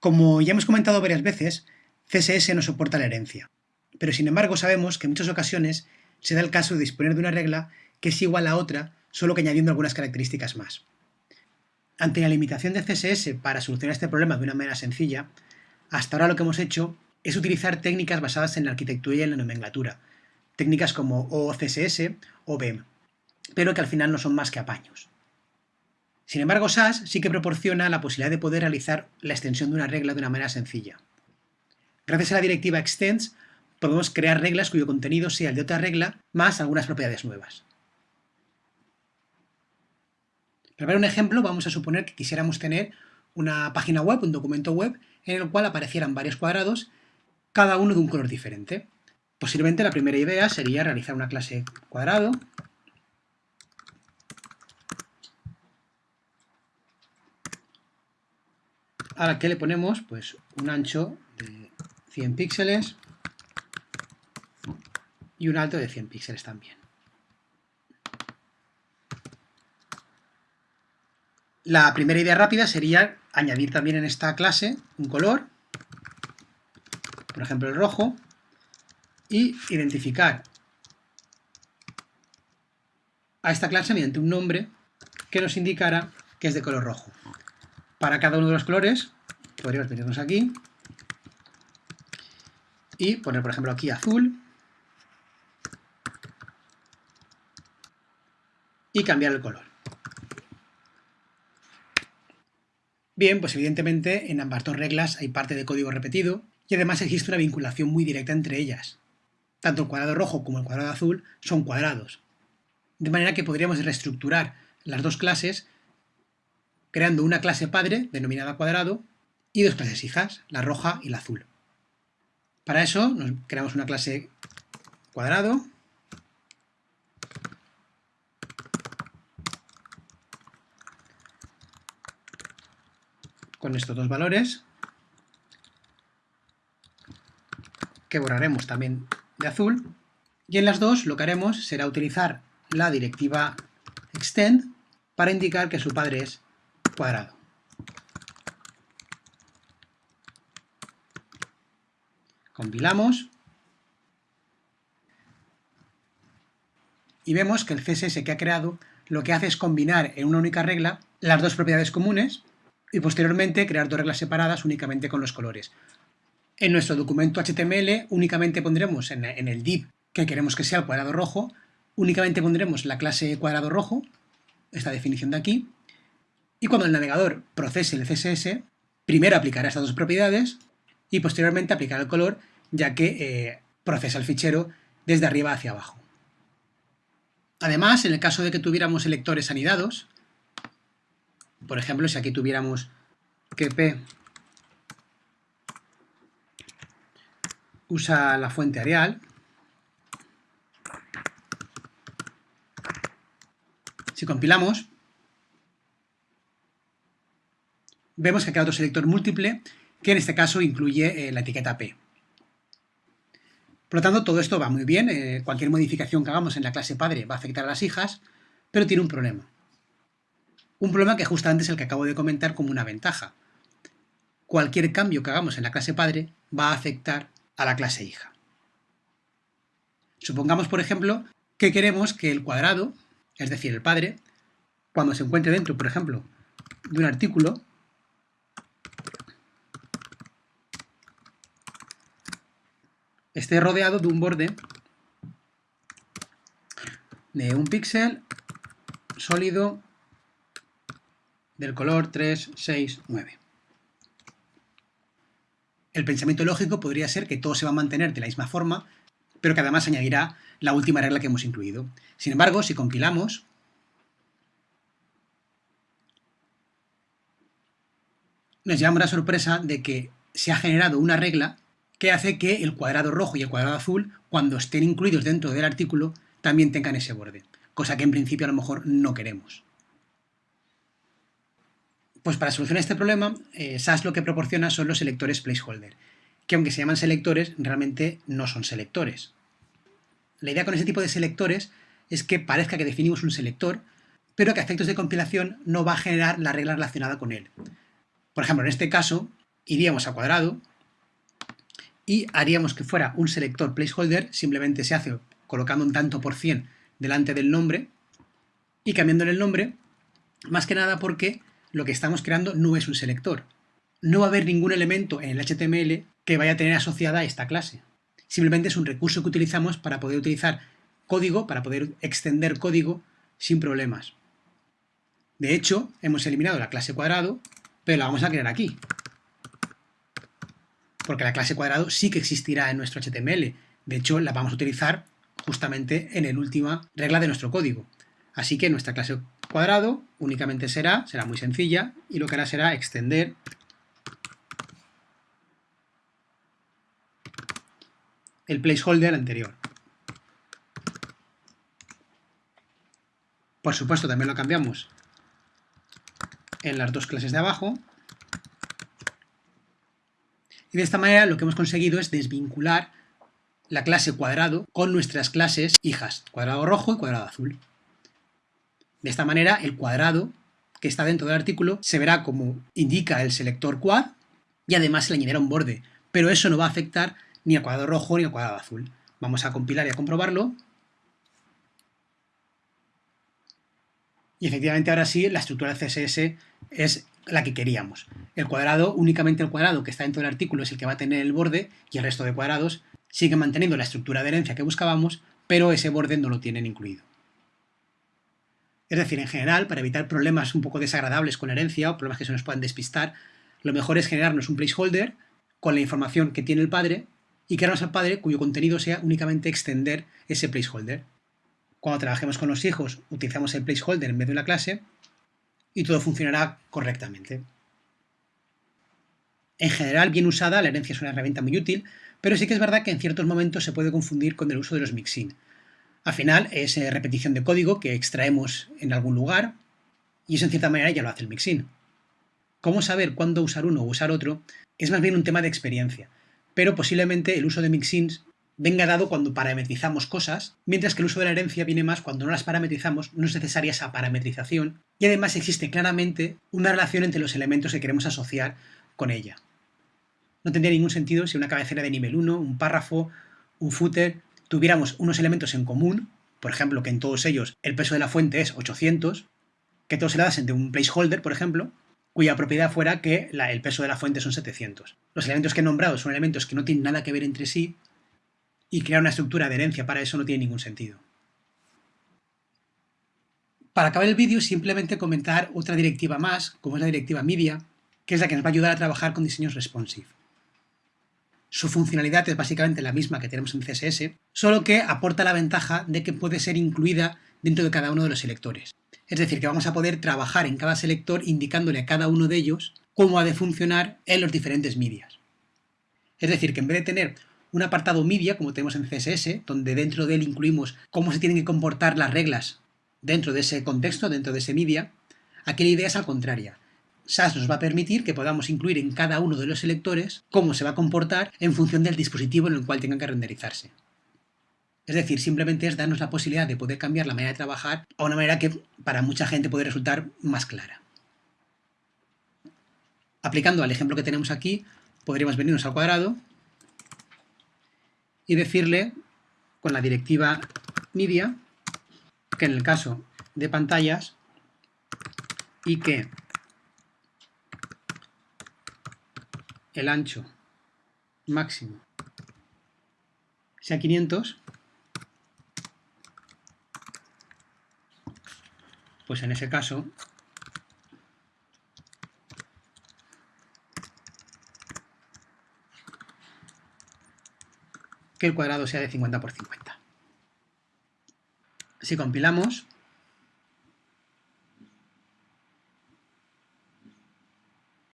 Como ya hemos comentado varias veces, CSS no soporta la herencia, pero sin embargo sabemos que en muchas ocasiones se da el caso de disponer de una regla que es igual a otra, solo que añadiendo algunas características más. Ante la limitación de CSS para solucionar este problema de una manera sencilla, hasta ahora lo que hemos hecho es utilizar técnicas basadas en la arquitectura y en la nomenclatura, técnicas como OCSS o BEM, pero que al final no son más que apaños. Sin embargo, SAS sí que proporciona la posibilidad de poder realizar la extensión de una regla de una manera sencilla. Gracias a la directiva extends, podemos crear reglas cuyo contenido sea el de otra regla más algunas propiedades nuevas. Para ver un ejemplo, vamos a suponer que quisiéramos tener una página web, un documento web, en el cual aparecieran varios cuadrados, cada uno de un color diferente. Posiblemente la primera idea sería realizar una clase cuadrado, a la que le ponemos pues, un ancho de 100 píxeles y un alto de 100 píxeles también. La primera idea rápida sería añadir también en esta clase un color, por ejemplo el rojo, y identificar a esta clase mediante un nombre que nos indicara que es de color rojo. Para cada uno de los colores podríamos venirnos aquí y poner por ejemplo aquí azul y cambiar el color. Bien, pues evidentemente en ambas dos reglas hay parte de código repetido y además existe una vinculación muy directa entre ellas. Tanto el cuadrado rojo como el cuadrado azul son cuadrados. De manera que podríamos reestructurar las dos clases creando una clase padre denominada cuadrado y dos clases hijas, la roja y la azul. Para eso nos creamos una clase cuadrado con estos dos valores, que borraremos también de azul, y en las dos lo que haremos será utilizar la directiva extend para indicar que su padre es cuadrado. Compilamos y vemos que el CSS que ha creado lo que hace es combinar en una única regla las dos propiedades comunes y posteriormente crear dos reglas separadas únicamente con los colores. En nuestro documento HTML únicamente pondremos en, el div que queremos que sea el cuadrado rojo, únicamente pondremos la clase cuadrado rojo, esta definición de aquí, y cuando el navegador procese el CSS, primero aplicará estas dos propiedades y posteriormente aplicará el color, ya que eh, procesa el fichero desde arriba hacia abajo. Además, en el caso de que tuviéramos selectores anidados, por ejemplo, si aquí tuviéramos que P usa la fuente Arial, si compilamos, vemos que ha quedado otro selector múltiple que en este caso incluye eh, la etiqueta P. Por lo tanto, todo esto va muy bien, eh, cualquier modificación que hagamos en la clase padre va a afectar a las hijas, pero tiene un problema. Un problema que justamente es el que acabo de comentar como una ventaja. Cualquier cambio que hagamos en la clase padre va a afectar a la clase hija. Supongamos, por ejemplo, que queremos que el cuadrado, es decir, el padre, cuando se encuentre dentro, por ejemplo, de un artículo, esté rodeado de un borde de un píxel sólido del color 3, 6, 9. El pensamiento lógico podría ser que todo se va a mantener de la misma forma, pero que además añadirá la última regla que hemos incluido. Sin embargo, si compilamos, nos llevamos la sorpresa de que se ha generado una regla que hace que el cuadrado rojo y el cuadrado azul, cuando estén incluidos dentro del artículo, también tengan ese borde, cosa que en principio a lo mejor no queremos. Pues para solucionar este problema, eh, SAS lo que proporciona son los selectores placeholder, que aunque se llaman selectores, realmente no son selectores. La idea con ese tipo de selectores es que parezca que definimos un selector, pero que a efectos de compilación no va a generar la regla relacionada con él. Por ejemplo, en este caso, iríamos a cuadrado y haríamos que fuera un selector placeholder, simplemente se hace colocando un tanto por cien delante del nombre y cambiándole el nombre, más que nada porque lo que estamos creando no es un selector. No va a haber ningún elemento en el HTML que vaya a tener asociada a esta clase. Simplemente es un recurso que utilizamos para poder utilizar código, para poder extender código sin problemas. De hecho, hemos eliminado la clase cuadrado, pero la vamos a crear aquí. Porque la clase cuadrado sí que existirá en nuestro HTML. De hecho, la vamos a utilizar justamente en la última regla de nuestro código. Así que nuestra clase cuadrado únicamente será, será muy sencilla, y lo que hará será extender el placeholder anterior. Por supuesto, también lo cambiamos en las dos clases de abajo. De esta manera lo que hemos conseguido es desvincular la clase cuadrado con nuestras clases hijas, cuadrado rojo y cuadrado azul. De esta manera el cuadrado que está dentro del artículo se verá como indica el selector quad y además se le añadirá un borde, pero eso no va a afectar ni al cuadrado rojo ni al cuadrado azul. Vamos a compilar y a comprobarlo. Y efectivamente ahora sí la estructura de CSS es la que queríamos. El cuadrado, únicamente el cuadrado que está dentro del artículo es el que va a tener el borde y el resto de cuadrados sigue manteniendo la estructura de herencia que buscábamos, pero ese borde no lo tienen incluido. Es decir, en general, para evitar problemas un poco desagradables con la herencia o problemas que se nos puedan despistar, lo mejor es generarnos un placeholder con la información que tiene el padre y crearnos al padre cuyo contenido sea únicamente extender ese placeholder. Cuando trabajemos con los hijos, utilizamos el placeholder en vez de la clase y todo funcionará correctamente. En general, bien usada, la herencia es una herramienta muy útil, pero sí que es verdad que en ciertos momentos se puede confundir con el uso de los mixin. Al final es eh, repetición de código que extraemos en algún lugar y eso en cierta manera ya lo hace el mixin. Cómo saber cuándo usar uno o usar otro es más bien un tema de experiencia, pero posiblemente el uso de mixins venga dado cuando parametrizamos cosas, mientras que el uso de la herencia viene más cuando no las parametrizamos, no es necesaria esa parametrización, y además existe claramente una relación entre los elementos que queremos asociar con ella. No tendría ningún sentido si una cabecera de nivel 1, un párrafo, un footer, tuviéramos unos elementos en común, por ejemplo, que en todos ellos el peso de la fuente es 800, que todos se le dasen de un placeholder, por ejemplo, cuya propiedad fuera que el peso de la fuente son 700. Los elementos que he nombrado son elementos que no tienen nada que ver entre sí, y crear una estructura de herencia para eso no tiene ningún sentido. Para acabar el vídeo, simplemente comentar otra directiva más, como es la directiva Media, que es la que nos va a ayudar a trabajar con diseños responsive. Su funcionalidad es básicamente la misma que tenemos en CSS, solo que aporta la ventaja de que puede ser incluida dentro de cada uno de los selectores. Es decir, que vamos a poder trabajar en cada selector indicándole a cada uno de ellos cómo ha de funcionar en los diferentes medias. Es decir, que en vez de tener un apartado media, como tenemos en CSS, donde dentro de él incluimos cómo se tienen que comportar las reglas dentro de ese contexto, dentro de ese media, aquí la idea es al contraria. SAS nos va a permitir que podamos incluir en cada uno de los selectores cómo se va a comportar en función del dispositivo en el cual tengan que renderizarse. Es decir, simplemente es darnos la posibilidad de poder cambiar la manera de trabajar a una manera que para mucha gente puede resultar más clara. Aplicando al ejemplo que tenemos aquí, podríamos venirnos al cuadrado y decirle con la directiva media que en el caso de pantallas y que el ancho máximo sea 500, pues en ese caso que el cuadrado sea de 50 por 50. Si compilamos,